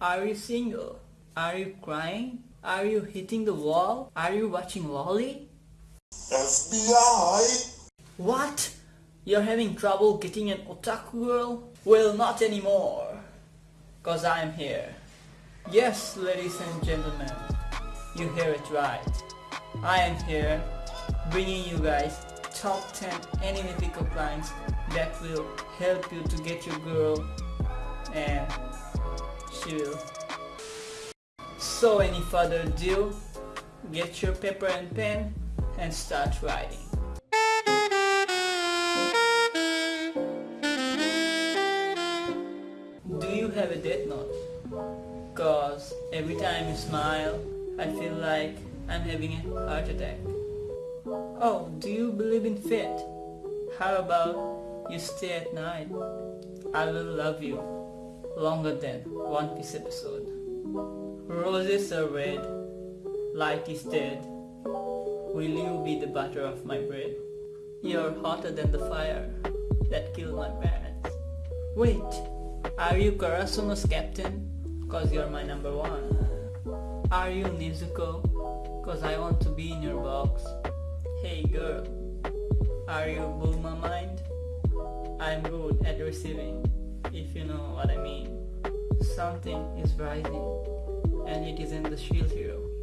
Are you single? Are you crying? Are you hitting the wall? Are you watching Lolly? FBI! What? You're having trouble getting an otaku girl? Well, not anymore. Cause I'm here. Yes, ladies and gentlemen, you hear it right. I am here bringing you guys top 10 anime pickup lines that will help you to get your girl and will. So any further ado, get your paper and pen and start writing. Do you have a death note? Cause every time you smile, I feel like I'm having a heart attack. Oh, do you believe in fate? How about you stay at night? I will love you longer than One Piece episode. Roses are red, light is dead. Will you be the butter of my bread? You're hotter than the fire that killed my parents. Wait, are you Karasuno's captain? Cause you're my number one. Are you Nezuko? Cause I want to be in your box. Hey girl, are you Bulma mind? I'm good at receiving, Something is rising, and it isn't the shield hero.